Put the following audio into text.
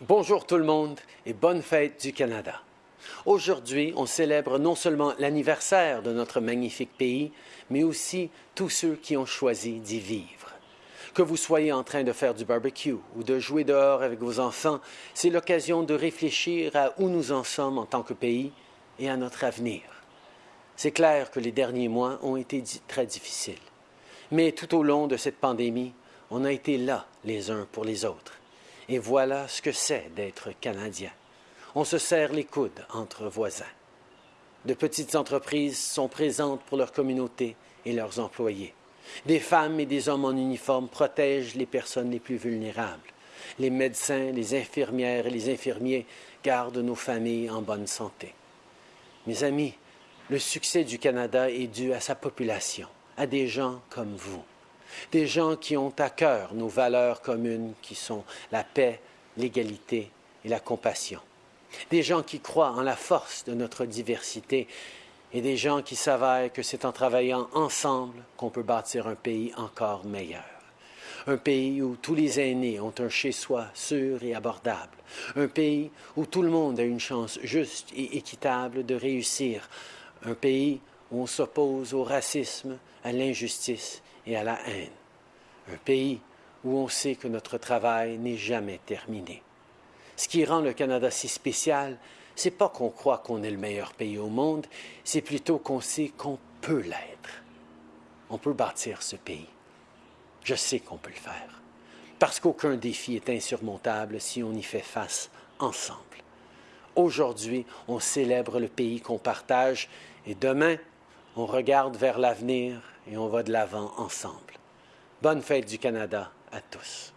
Bonjour tout le monde et bonne fête du Canada. Aujourd'hui, on célèbre non seulement l'anniversaire de notre magnifique pays, mais aussi tous ceux qui ont choisi d'y vivre. Que vous soyez en train de faire du barbecue ou de jouer dehors avec vos enfants, c'est l'occasion de réfléchir à où nous en sommes en tant que pays et à notre avenir. C'est clair que les derniers mois ont été très difficiles. Mais tout au long de cette pandémie, on a été là les uns pour les autres. Et voilà ce que c'est d'être Canadien. On se serre les coudes entre voisins. De petites entreprises sont présentes pour leur communauté et leurs employés. Des femmes et des hommes en uniforme protègent les personnes les plus vulnérables. Les médecins, les infirmières et les infirmiers gardent nos familles en bonne santé. Mes amis, le succès du Canada est dû à sa population, à des gens comme vous. Des gens qui ont à cœur nos valeurs communes qui sont la paix, l'égalité et la compassion. Des gens qui croient en la force de notre diversité et des gens qui savent que c'est en travaillant ensemble qu'on peut bâtir un pays encore meilleur. Un pays où tous les aînés ont un chez-soi sûr et abordable. Un pays où tout le monde a une chance juste et équitable de réussir. Un pays où on s'oppose au racisme, à l'injustice et à la haine. Un pays où on sait que notre travail n'est jamais terminé. Ce qui rend le Canada si spécial, c'est pas qu'on croit qu'on est le meilleur pays au monde, c'est plutôt qu'on sait qu'on peut l'être. On peut bâtir ce pays. Je sais qu'on peut le faire. Parce qu'aucun défi est insurmontable si on y fait face ensemble. Aujourd'hui, on célèbre le pays qu'on partage et demain, on regarde vers l'avenir et on va de l'avant ensemble. Bonne fête du Canada à tous.